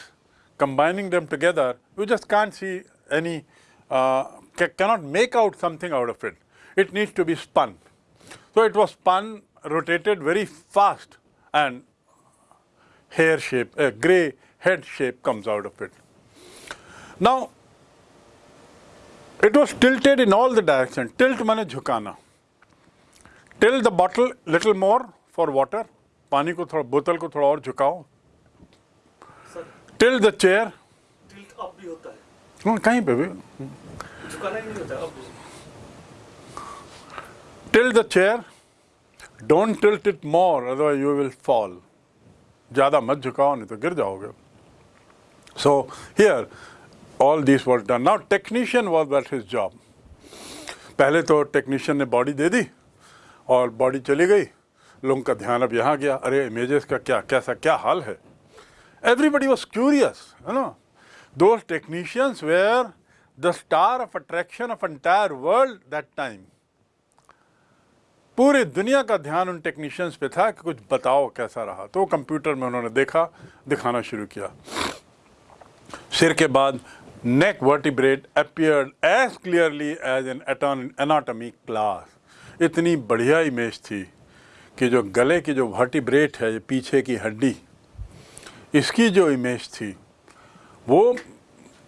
combining them together, you just can't see any uh, cannot make out something out of it. It needs to be spun. So it was spun, rotated very fast and hair shape, a grey head shape comes out of it. Now, it was tilted in all the directions. Tilt mane jhukana. Tilt the bottle little more for water. पानी को थोड़ा बोतल को थोड़ा और झुकाओ till the chair tilt up भी होता है कहीं पे भी झुकाना ही नहीं होता अब tilt the chair don't tilt it more otherwise you will fall ज़्यादा मत झुकाओ नहीं तो गिर जाओगे so here all this was done now technician was that his job पहले तो टेक्नीशियन ने बॉडी दे दी और बॉडी चली गई लोगों का ध्यान अब यहाँ गया अरे इमेजेस का क्या कैसा क्या हाल है एवरीबडी वॉज़ क्यूरियस है ना दो technicians were the star of attraction of entire world that time. पूरी दुनिया का ध्यान उन टेक्नीशियंस पे था कि कुछ बताओ कैसा रहा। तो कंप्यूटर में उन्होंने देखा, दिखाना शुरू किया। सिर के बाद neck vertebrate appeared as clearly as an anatomy class इतनी बढ़िया इमेज थी कि जो गले की जो वर्टिब्रेट है पीछे की हड्डी, इसकी जो इमेज थी, वो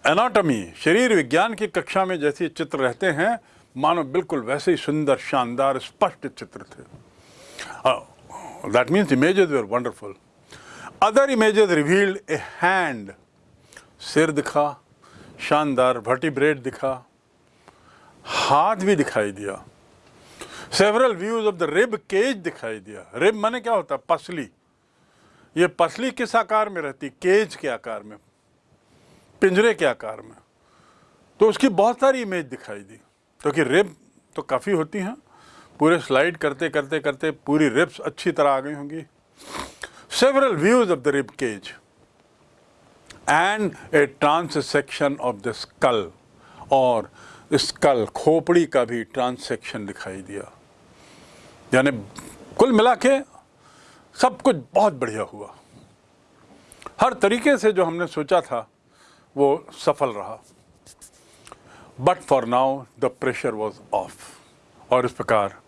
एनाटॉमी शरीर विज्ञान की कक्षा में जैसे चित्र रहते हैं मानो बिल्कुल वैसे ही सुंदर, शानदार, स्पष्ट चित्र थे। That means images were wonderful other images revealed a hand सिर दिखा, शानदार वर्टिब्रेट दिखा, हाथ भी दिखाई दिया। Several views of the rib cage दिखाई दिया। रिब माने क्या होता? है पसली। ये पसली किस आकार में रहती? केज के आकार में। पिंजरे के आकार में। तो उसकी बहुत सारी इमेज दिखाई दी। क्योंकि तो रिब तो काफ़ी होती हैं। पूरे स्लाइड करते करते करते पूरी रिब्स अच्छी तरह आ गई होंगी। Several views of the rib cage and a transection of the skull और स्कल खोपड़ी का भी ट्रांससेक्शन दिखाई दिया। यानी कुल मिला के सब कुछ बहुत बढ़िया हुआ। हर तरीके से जो हमने सोचा था, वो सफल रहा। But for now the pressure was off और इस प्रकार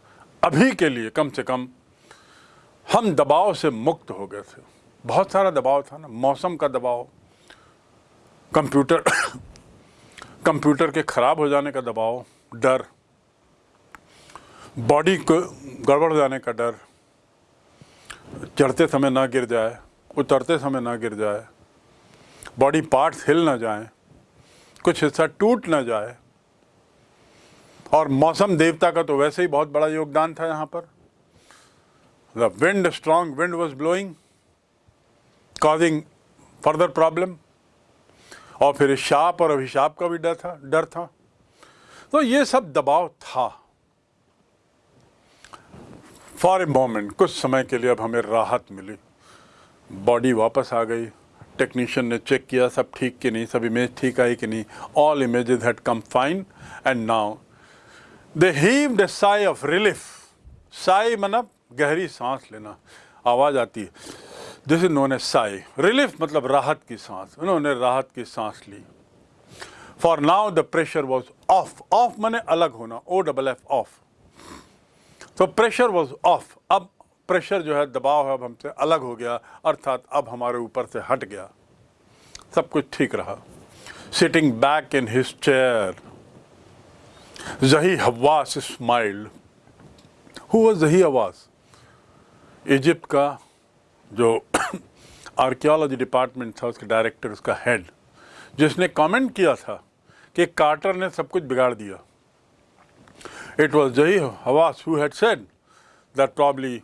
अभी के लिए कम से कम हम दबाव से मुक्त हो गए थे। बहुत सारा दबाव था ना मौसम का दबाव कंप्यूटर कंप्यूटर के खराब हो जाने का दबाव डर बॉडी को गड़बड़ जाने का डर चढ़ते समय ना गिर जाए उतरते समय ना गिर जाए बॉडी पार्ट्स हिल ना जाएँ, कुछ हिस्सा टूट ना जाए और मौसम देवता का तो वैसे ही बहुत बड़ा योगदान था यहाँ पर। The wind, strong wind was blowing, causing further problem. और फिर शाप और अभिशाप का भी डर था डर था। तो ये सब दबाव था। फॉर ए मोमेंट कुछ समय के लिए अब हमें राहत मिली। बॉडी वापस आ गई। टेक्नीशियन ने चेक किया सब ठीक कि नहीं सब इमेज ठीक आई कि नहीं। All images had come fine and now they heaved sigh of relief sigh मतलब गहरी सांस लेना। आवाज़ आती है। नोन ए साई रिलीफ मतलब राहत की सांस। उन्होंने राहत की सांस ली। For now the pressure was off off माने अलग होना। ओ डबल एफ़ ऑफ़ तो प्रेशर वॉज़ ऑफ़ अब प्रेशर जो है, दबाव है, अब हमसे अलग हो गया। अर्थात अब हमारे ऊपर से हट गया। सब कुछ ठीक रहा। Sitting back in his chair Zahi Hawass smiled who was जही हवास इजिप्ट का जो आर्कियोलॉजी डिपार्टमेंट था उसके डायरेक्टर उसका हेड जिसने कमेंट किया था कि कार्टर ने सब कुछ बिगाड़ दिया It was Jahi Hawass who had said that probably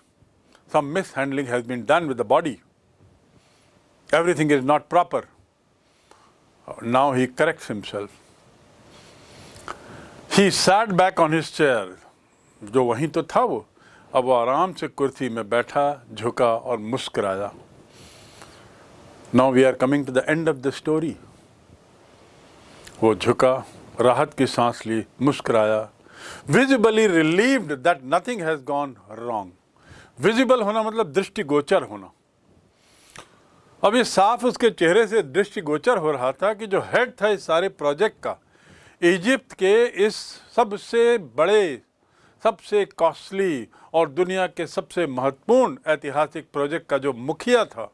some mishandling has been done with the body. Everything is not proper. Now he corrects himself. He sat back on his chair. जो वहीं तो था वो। अब वो आराम से कुर्सी में बैठा, झुका और मुस्कुराया। Now we are coming to the end of the story वो झुका, राहत की सांस ली, मुस्कुराया। Visibly relieved that nothing has gone wrong visible होना मतलब दृष्टिगोचर होना। अब ये साफ़ उसके चेहरे से दृष्टिगोचर हो रहा था कि जो हेड था इस सारे प्रोजेक्ट का इजिप्ट के इस सबसे बड़े, सबसे कॉस्टली और दुनिया के सबसे महत्वपूर्ण ऐतिहासिक प्रोजेक्ट का जो मुखिया था,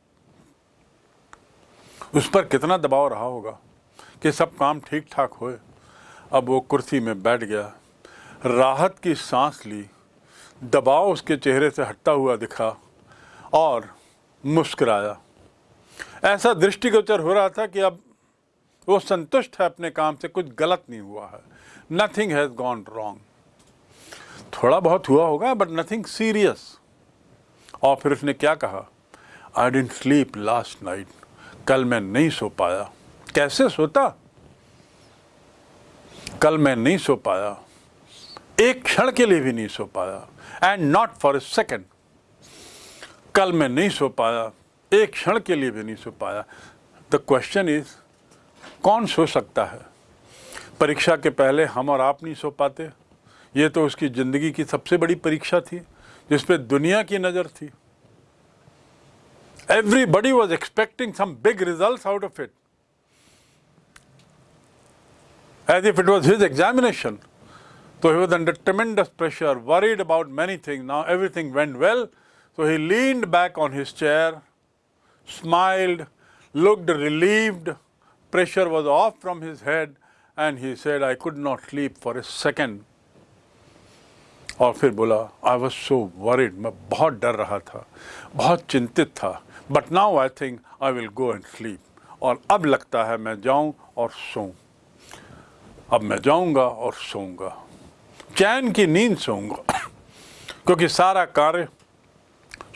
उस पर कितना दबाव रहा होगा कि सब काम ठीक ठाक होए। अब वो कुर्सी में बैठ गया, राहत की सांस ली, दबाव उसके चेहरे से हटता हुआ दिखा और मुस्कराया। ऐसा दृष्टिगोचर हो रहा था कि अब वो संतुष्ट है अपने काम से, कुछ गलत नहीं हुआ है। नथिंग हैज़ गॉन रॉन्ग थोड़ा बहुत हुआ होगा बट नथिंग सीरियस और फिर उसने क्या कहा? I didn't sleep last night कल मैं नहीं सो पाया। कैसे सोता? कल मैं नहीं सो पाया। एक क्षण के लिए भी नहीं सो पाया। And not for a second कल मैं नहीं सो पाया। एक क्षण के लिए भी नहीं सो पाया। द क्वेश्चन इज़ कौन सो सकता है परीक्षा के पहले हम और आप नहीं सो पाते ये तो उसकी ज़िंदगी की सबसे बड़ी परीक्षा थी जिस पे दुनिया की नज़र थी everybody was expecting some big result out of it as if it was his examination. So he was under tremendous pressure, worried about many things. Now everything went well. So he leaned back on his chair, smiled, looked relieved, pressure was off from his head, and he said, I could not sleep for a second. और फिर बोला I was so worried मैं बहुत डर रहा था बहुत चिंतित था। But now I think I will go and sleep और अब लगता है मैं जाऊँ और सोऊं। अब मैं जाऊँगा और सोऊँगा। चैन की नींद सोऊँगा। क्योंकि सारा कार्य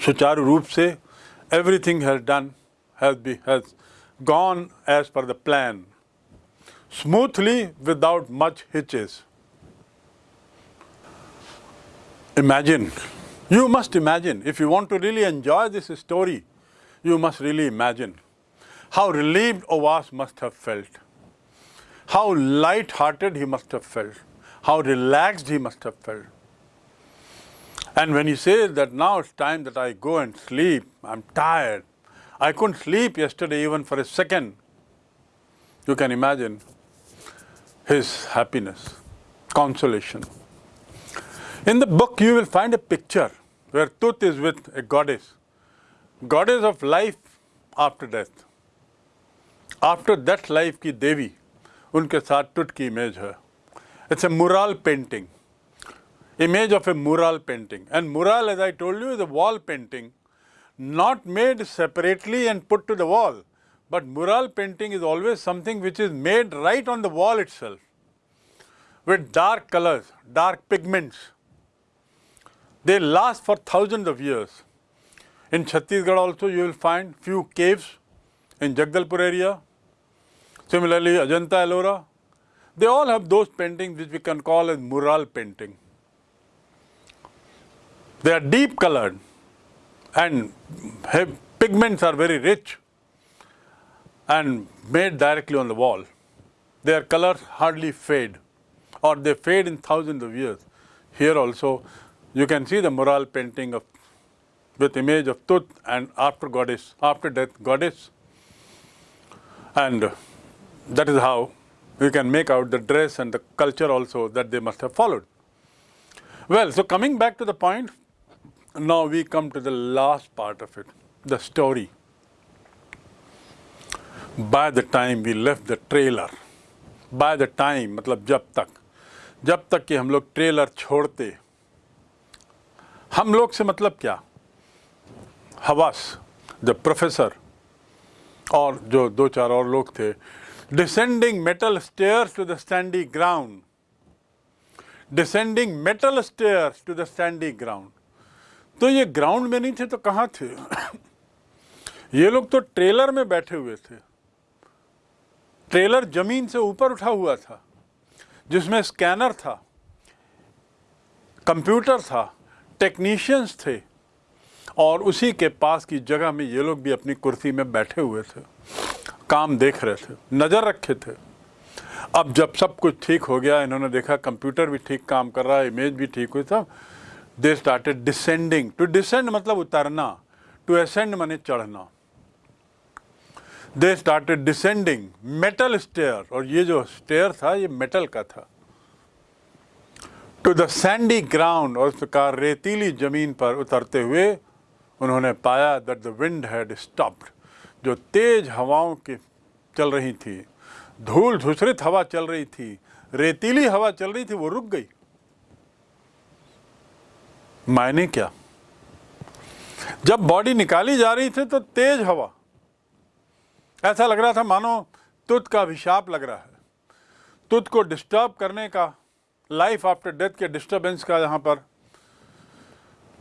सुचारू रूप से everything has done has be has gone as per the plan, smoothly without much hitches. Imagine, you must imagine, if you want to really enjoy this story, you must really imagine how relieved Ovas must have felt, how light-hearted he must have felt, how relaxed he must have felt. And when he says that now it's time that I go and sleep, I'm tired, I couldn't sleep yesterday even for a second. You can imagine his happiness, consolation. In the book you will find a picture where Tut is with a goddess, goddess of life after death. After that life ki Devi, unke saath Tut ki image hai. It's a mural painting, image of a mural painting and mural as I told you is a wall painting not made separately and put to the wall. But mural painting is always something which is made right on the wall itself with dark colors, dark pigments. They last for thousands of years. In Chhattisgarh also you will find few caves in Jagdalpur area. Similarly, Ajanta Ellora. They all have those paintings which we can call as mural painting. They are deep colored and pigments are very rich and made directly on the wall. Their colors hardly fade or they fade in thousands of years. Here also you can see the mural painting of with image of Tut and after goddess, after death goddess. And that is how we can make out the dress and the culture also that they must have followed. Well, so coming back to the point, now we come to the last part of it, the story. By the time we left the trailer, by the time मतलब जब तक जब तक कि हम लोग trailer छोड़ते हम लोग से मतलब क्या? हवास द प्रोफेसर और जो दो चार और लोग थे descending metal stairs to the sandy ground descending metal stairs to the sandy ground तो ये ग्राउंड में नहीं थे तो कहाँ थे? ये लोग तो ट्रेलर में बैठे हुए थे। ट्रेलर ज़मीन से ऊपर उठा हुआ था, जिसमें स्कैनर था, कंप्यूटर था, टेक्नीशियंस थे, और उसी के पास की जगह में ये लोग भी अपनी कुर्सी में बैठे हुए थे, काम देख रहे थे, नज़र रखे थे। अब जब सब कुछ ठीक हो गया, इन्होंने देखा कंप्यूटर भी ठीक काम कर रहा है, इमेज भी ठीक हुई था they started descending to descend मतलब उतरना। टू असेंड माने चढ़ना। They started descending metal stair और ये जो स्टेयर था, ये मेटल का था। टू द सैंडी ग्राउंड और उस प्रकार रेतीली ज़मीन पर उतरते हुए उन्होंने पाया that the wind had stopped जो तेज हवाओं की चल रही थी। धूल धूसरित हवा चल रही थी। रेतीली हवा चल रही थी, वो रुक गई। मायने क्या? जब बॉडी निकाली जा रही थी तो तेज हवा। ऐसा लग रहा था, मानो तुत का अभिशाप लग रहा है। तुत को डिस्टर्ब करने का लाइफ आफ्टर डेथ के डिस्टर्बेंस का यहाँ पर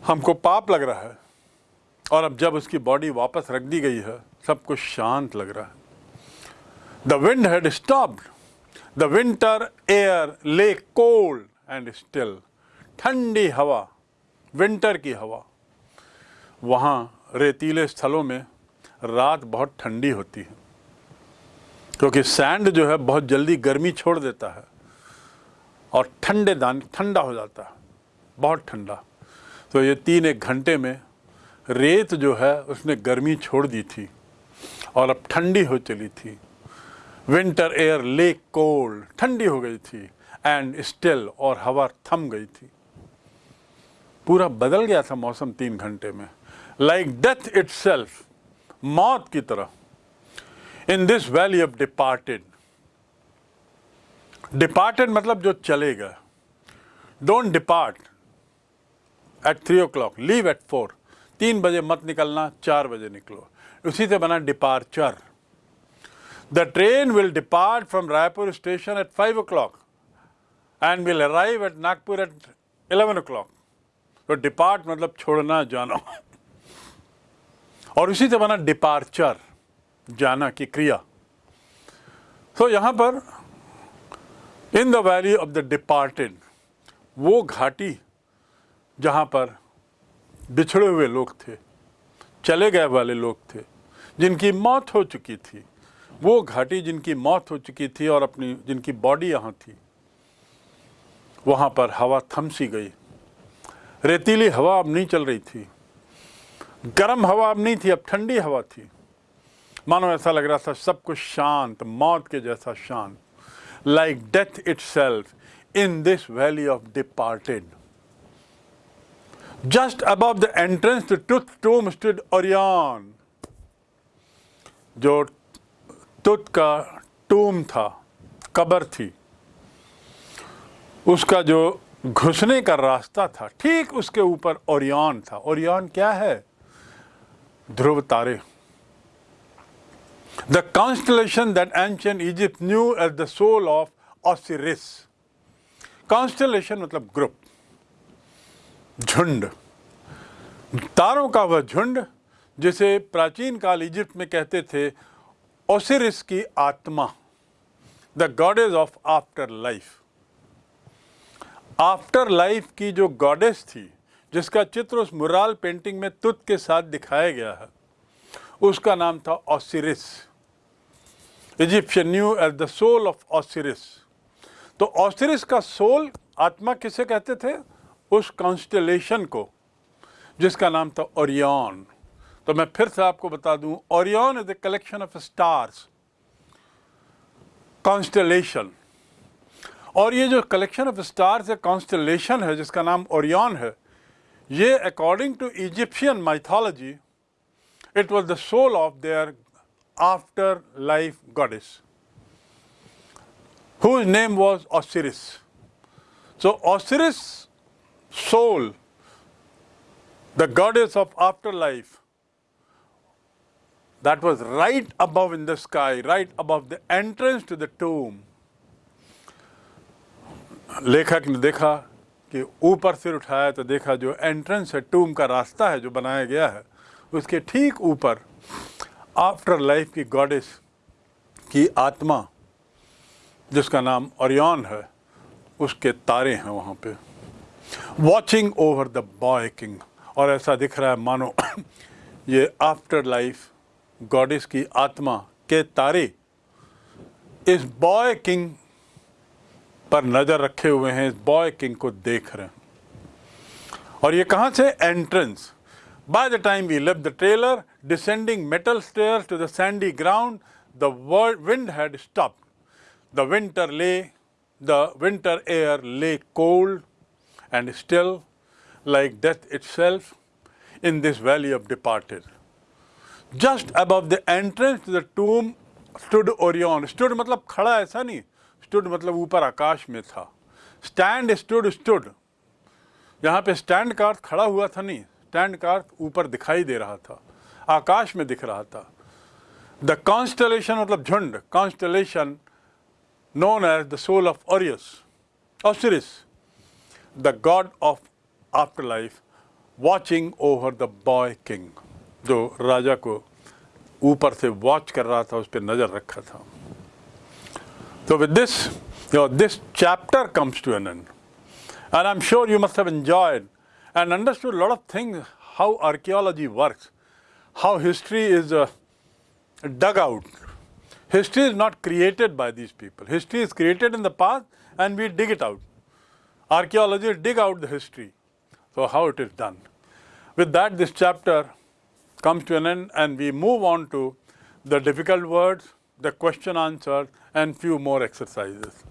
हमको पाप लग रहा है। और अब जब उसकी बॉडी वापस रख दी गई है, सब कुछ शांत लग रहा है। The wind had stopped the winter air lay cold and still ठंडी हवा विंटर की हवा। वहाँ रेतीले स्थलों में रात बहुत ठंडी होती है, क्योंकि सैंड जो है बहुत जल्दी गर्मी छोड़ देता है और ठंडे दान, ठंडा हो जाता है, बहुत ठंडा। तो ये तीन एक घंटे में रेत जो है उसने गर्मी छोड़ दी थी और अब ठंडी हो चली थी। विंटर एयर लेक कोल्ड, ठंडी हो गई थी, एंड स्टिल और हवा थम गई थी। पूरा बदल गया था मौसम तीन घंटे में। लाइक डेथ इट मौत की तरह। In this valley of departed departed मतलब जो चले गए don't depart at three o'clock leave at four तीन बजे मत निकलना, चार बजे निकलो। उसी से बना departure the train will depart from Raipur station at five o'clock and will arrive at Nagpur at eleven o'clock तो डिपार्ट मतलब छोड़ना, जाना। और उसी से बना डिपार्चर जाना की क्रिया। तो यहाँ पर in the valley of the departed वो घाटी जहाँ पर बिछड़े हुए लोग थे, चले गए वाले लोग थे, जिनकी मौत हो चुकी थी। वो घाटी जिनकी मौत हो चुकी थी और अपनी जिनकी बॉडी यहाँ थी, वहाँ पर हवा थमसी गई। रेतीली हवा अब नहीं चल रही थी। गर्म हवा अब नहीं थी, अब ठंडी हवा थी। मानो ऐसा लग रहा था सब कुछ शांत, मौत के जैसा शांत। Like death itself in this valley of departed just above the entrance to the tomb stood और जो तुत का टूम था, कबर थी। उसका जो घुसने का रास्ता था। ठीक उसके ऊपर ओरियन था। ओरियन क्या है? ध्रुव तारे। The constellation that ancient Egypt knew as the soul of Osiris. Constellation मतलब ग्रुप झुंड। तारों का वह झुंड, जिसे प्राचीन काल इजिप्ट में कहते थे ओसिरिस की आत्मा। The goddess of afterlife afterlife की जो गॉडेस थी, जिसका चित्र उस मुराल पेंटिंग में तुत के साथ दिखाया गया है, उसका नाम था Osiris Egyptian new age the soul of Osiris तो ऑसिरिस का सोल आत्मा किसे कहते थे? उस कॉन्स्टलेशन को, जिसका नाम था ओरियन तो मैं फिर से आपको बता दूँ Orion is the collection of stars constellation और ये जो कलेक्शन ऑफ स्टार्स है कॉन्स्टलेशन है जिसका नाम ओरियन है ये according to Egyptian mythology it was the soul of their afterlife goddess whose name was Osiris. So Osiris' soul, the goddess of afterlife, that was right above in the sky, right above the entrance to the tomb. लेखक ने देखा कि ऊपर सिर उठाया तो देखा जो एंट्रेंस है टूम का रास्ता है जो बनाया गया है, उसके ठीक ऊपर आफ्टर लाइफ की गॉडेस की आत्मा, जिसका नाम ओरियन है, उसके तारे हैं वहाँ पे। Watching over the boy king और ऐसा दिख रहा है, मानो ये आफ्टर लाइफ गॉडेस की आत्मा के तारे, इस बॉय किंग पर नज़र रखे हुए हैं बॉय किंग को देख रहे हैं। और ये कहाँ से? Entrance by the time we left the trailer descending metal stair to the sandy ground the world wind had stop the winter lay the winter air lay cold and still like death it's in this valley of departed just above the entrance to the tomb stood Orion stood मतलब खड़ा ऐसा नहीं stood मतलब ऊपर आकाश में था। Stand stood stood यहाँ पे स्टैंड का अर्थ खड़ा हुआ था नहीं। स्टैंड का अर्थ ऊपर दिखाई दे रहा था। आकाश में दिख रहा था। द कॉन्स्टलेशन मतलब झुंड constellation known as the of of Orius, Osiris, the god of afterlife, watching over the boy king, जो राजा को ऊपर से वॉच कर रहा था उस पर नज़र रखा था। So with this, you know, this chapter comes to an end. And I'm sure you must have enjoyed and understood a lot of things, how archaeology works, how history is uh, dug out. History is not created by these people. History is created in the past and we dig it out. Archaeologists dig out the history. So how it is done. With that, this chapter comes to an end and we move on to the difficult words, the question answers and few more exercises.